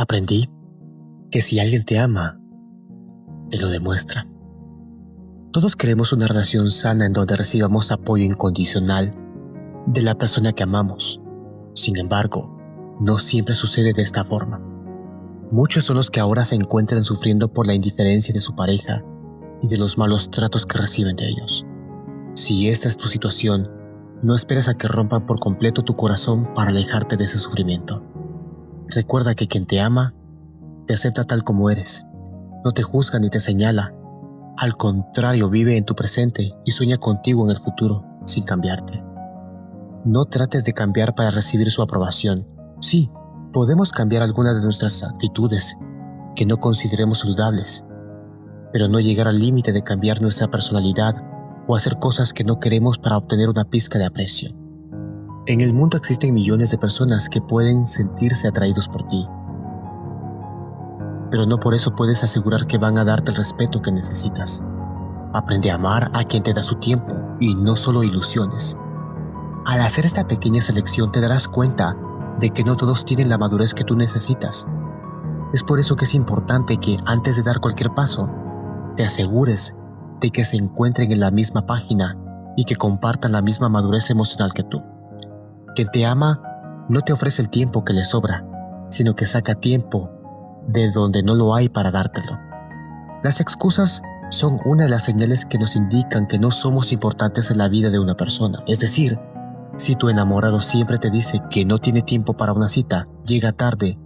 Aprendí que si alguien te ama, te lo demuestra. Todos queremos una relación sana en donde recibamos apoyo incondicional de la persona que amamos. Sin embargo, no siempre sucede de esta forma. Muchos son los que ahora se encuentran sufriendo por la indiferencia de su pareja y de los malos tratos que reciben de ellos. Si esta es tu situación, no esperes a que rompan por completo tu corazón para alejarte de ese sufrimiento. Recuerda que quien te ama, te acepta tal como eres. No te juzga ni te señala. Al contrario, vive en tu presente y sueña contigo en el futuro, sin cambiarte. No trates de cambiar para recibir su aprobación. Sí, podemos cambiar algunas de nuestras actitudes que no consideremos saludables, pero no llegar al límite de cambiar nuestra personalidad o hacer cosas que no queremos para obtener una pizca de aprecio. En el mundo existen millones de personas que pueden sentirse atraídos por ti. Pero no por eso puedes asegurar que van a darte el respeto que necesitas. Aprende a amar a quien te da su tiempo y no solo ilusiones. Al hacer esta pequeña selección te darás cuenta de que no todos tienen la madurez que tú necesitas. Es por eso que es importante que antes de dar cualquier paso, te asegures de que se encuentren en la misma página y que compartan la misma madurez emocional que tú. Quien te ama no te ofrece el tiempo que le sobra, sino que saca tiempo de donde no lo hay para dártelo. Las excusas son una de las señales que nos indican que no somos importantes en la vida de una persona. Es decir, si tu enamorado siempre te dice que no tiene tiempo para una cita, llega tarde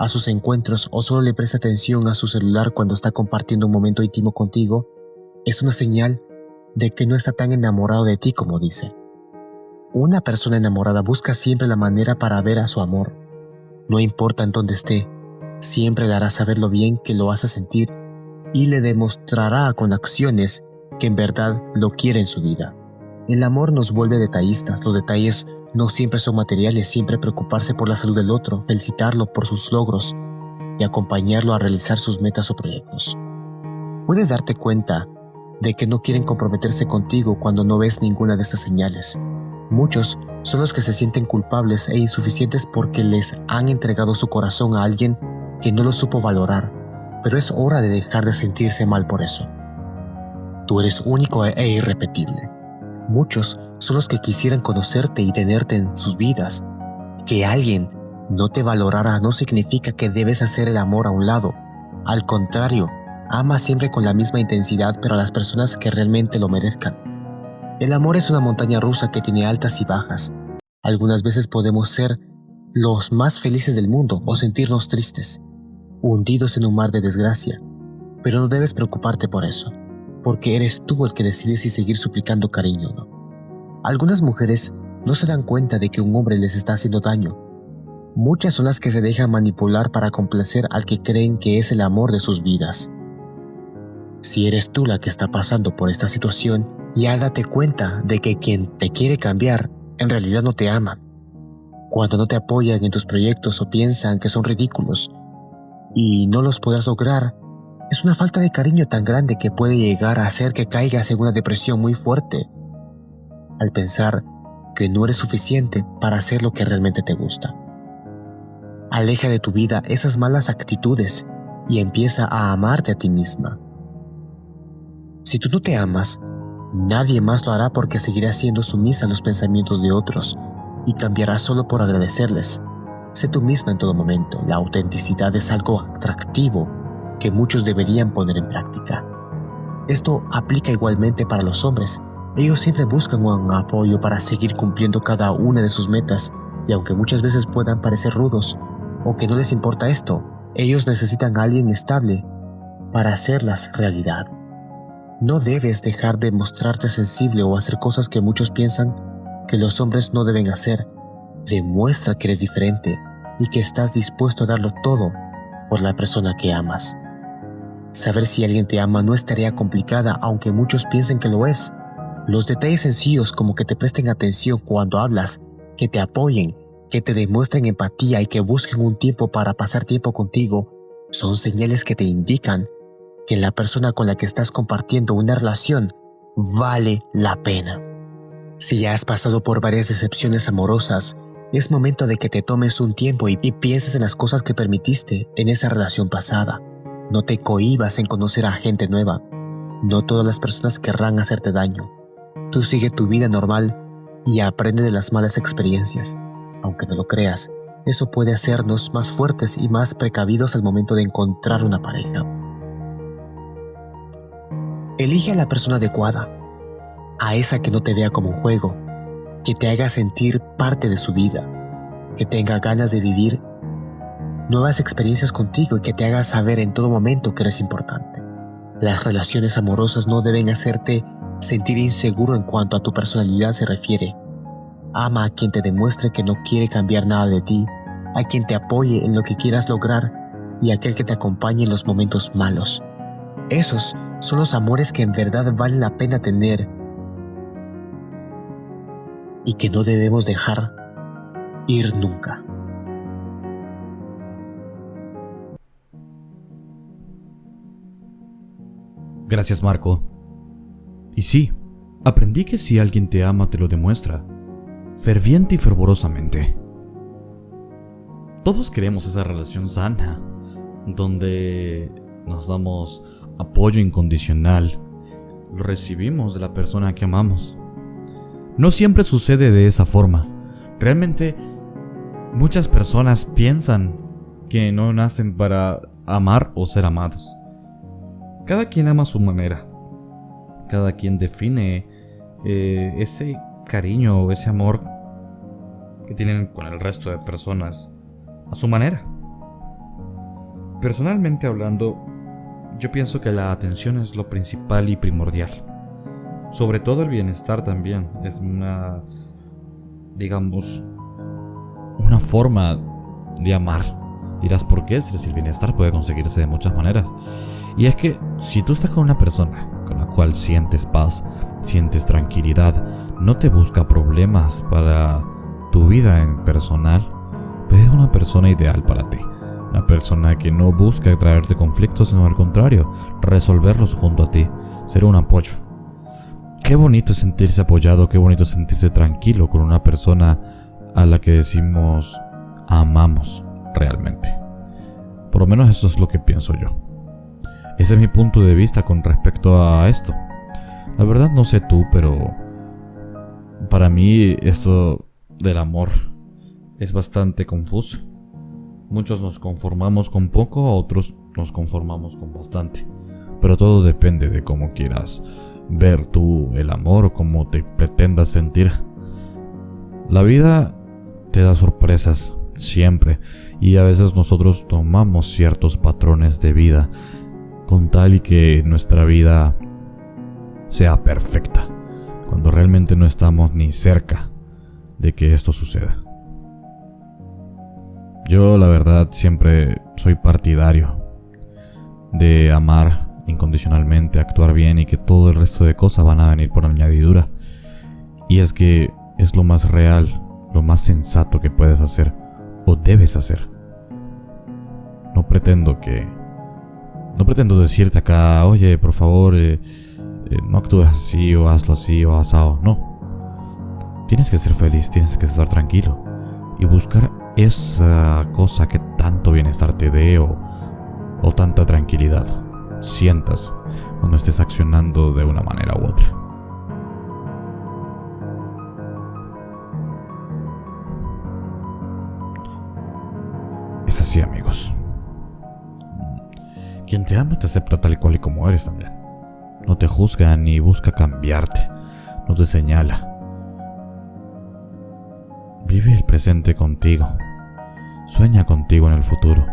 a sus encuentros o solo le presta atención a su celular cuando está compartiendo un momento íntimo contigo, es una señal de que no está tan enamorado de ti como dice. Una persona enamorada busca siempre la manera para ver a su amor. No importa en dónde esté, siempre le hará saber lo bien que lo hace sentir y le demostrará con acciones que en verdad lo quiere en su vida. El amor nos vuelve detallistas, los detalles no siempre son materiales, siempre preocuparse por la salud del otro, felicitarlo por sus logros y acompañarlo a realizar sus metas o proyectos. Puedes darte cuenta de que no quieren comprometerse contigo cuando no ves ninguna de esas señales. Muchos son los que se sienten culpables e insuficientes porque les han entregado su corazón a alguien que no lo supo valorar, pero es hora de dejar de sentirse mal por eso. Tú eres único e irrepetible. Muchos son los que quisieran conocerte y tenerte en sus vidas. Que alguien no te valorara no significa que debes hacer el amor a un lado. Al contrario, ama siempre con la misma intensidad pero a las personas que realmente lo merezcan. El amor es una montaña rusa que tiene altas y bajas. Algunas veces podemos ser los más felices del mundo o sentirnos tristes, hundidos en un mar de desgracia. Pero no debes preocuparte por eso, porque eres tú el que decides si seguir suplicando cariño o no. Algunas mujeres no se dan cuenta de que un hombre les está haciendo daño. Muchas son las que se dejan manipular para complacer al que creen que es el amor de sus vidas. Si eres tú la que está pasando por esta situación, ya date cuenta de que quien te quiere cambiar en realidad no te ama. Cuando no te apoyan en tus proyectos o piensan que son ridículos y no los podrás lograr, es una falta de cariño tan grande que puede llegar a hacer que caigas en una depresión muy fuerte al pensar que no eres suficiente para hacer lo que realmente te gusta. Aleja de tu vida esas malas actitudes y empieza a amarte a ti misma. Si tú no te amas, Nadie más lo hará porque seguirá siendo sumisa a los pensamientos de otros y cambiará solo por agradecerles. Sé tú misma en todo momento. La autenticidad es algo atractivo que muchos deberían poner en práctica. Esto aplica igualmente para los hombres. Ellos siempre buscan un apoyo para seguir cumpliendo cada una de sus metas y aunque muchas veces puedan parecer rudos o que no les importa esto, ellos necesitan a alguien estable para hacerlas realidad. No debes dejar de mostrarte sensible o hacer cosas que muchos piensan que los hombres no deben hacer. Demuestra que eres diferente y que estás dispuesto a darlo todo por la persona que amas. Saber si alguien te ama no es tarea complicada aunque muchos piensen que lo es. Los detalles sencillos como que te presten atención cuando hablas, que te apoyen, que te demuestren empatía y que busquen un tiempo para pasar tiempo contigo, son señales que te indican que la persona con la que estás compartiendo una relación vale la pena. Si ya has pasado por varias decepciones amorosas Es momento de que te tomes un tiempo y, pienses en las cosas que permitiste en esa relación pasada. No te cohibas en conocer a gente nueva. No todas las personas querrán hacerte daño. Tú sigue tu vida normal y aprende de las malas experiencias. Aunque no lo creas, eso puede hacernos más fuertes y más precavidos al momento de encontrar una pareja. Elige a la persona adecuada, a esa que no te vea como un juego, que te haga sentir parte de su vida, que tenga ganas de vivir nuevas experiencias contigo y que te haga saber en todo momento que eres importante. Las relaciones amorosas no deben hacerte sentir inseguro en cuanto a tu personalidad se refiere. Ama a quien te demuestre que no quiere cambiar nada de ti, a quien te apoye en lo que quieras lograr y aquel que te acompañe en los momentos malos. Esos son los amores que en verdad valen la pena tener y que no debemos dejar ir nunca. Gracias Marco. Y sí, aprendí que si alguien te ama te lo demuestra, ferviente y fervorosamente. Todos queremos esa relación sana, donde nos damos apoyo incondicional, lo recibimos de la persona que amamos. No siempre sucede de esa forma. Realmente muchas personas piensan que no nacen para amar o ser amados. Cada quien ama a su manera. Cada quien define eh, ese cariño o ese amor que tienen con el resto de personas a su manera. Personalmente hablando, yo pienso que la atención es lo principal y primordial. Sobre todo el bienestar también. Es una, digamos, una forma de amar. Dirás, ¿por qué? El bienestar puede conseguirse de muchas maneras. Y es que si tú estás con una persona con la cual sientes paz, sientes tranquilidad, no te busca problemas para tu vida en personal, pues es una persona ideal para ti. Una persona que no busca traerte conflictos, sino al contrario, resolverlos junto a ti, ser un apoyo. Qué bonito es sentirse apoyado, qué bonito es sentirse tranquilo con una persona a la que decimos amamos realmente. Por lo menos eso es lo que pienso yo. Ese es mi punto de vista con respecto a esto. La verdad no sé tú, pero para mí esto del amor es bastante confuso. Muchos nos conformamos con poco, otros nos conformamos con bastante. Pero todo depende de cómo quieras ver tú el amor o cómo te pretendas sentir. La vida te da sorpresas siempre y a veces nosotros tomamos ciertos patrones de vida con tal y que nuestra vida sea perfecta, cuando realmente no estamos ni cerca de que esto suceda. Yo la verdad siempre soy partidario de amar incondicionalmente, actuar bien y que todo el resto de cosas van a venir por añadidura. Y es que es lo más real, lo más sensato que puedes hacer o debes hacer. No pretendo que... No pretendo decirte acá, oye, por favor, eh, eh, no actúes así o hazlo así o asado. No. Tienes que ser feliz, tienes que estar tranquilo y buscar esa cosa que tanto bienestar te dé o, o tanta tranquilidad sientas cuando estés accionando de una manera u otra. Es así amigos. Quien te ama te acepta tal y cual y como eres también. No te juzga ni busca cambiarte. No te señala. Vive el presente contigo. Sueña contigo en el futuro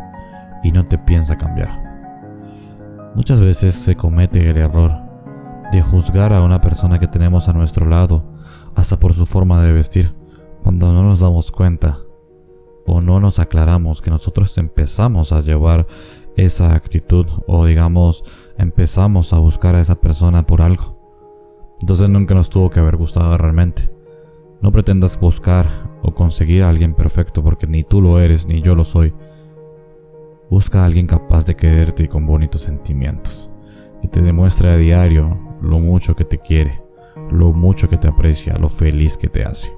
y no te piensa cambiar. Muchas veces se comete el error de juzgar a una persona que tenemos a nuestro lado hasta por su forma de vestir, cuando no nos damos cuenta o no nos aclaramos que nosotros empezamos a llevar esa actitud o digamos empezamos a buscar a esa persona por algo. Entonces nunca nos tuvo que haber gustado realmente. No pretendas buscar o conseguir a alguien perfecto porque ni tú lo eres ni yo lo soy. Busca a alguien capaz de quererte y con bonitos sentimientos, que te demuestre a diario lo mucho que te quiere, lo mucho que te aprecia, lo feliz que te hace.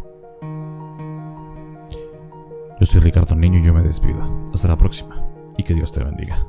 Yo soy Ricardo Niño y yo me despido. Hasta la próxima y que Dios te bendiga.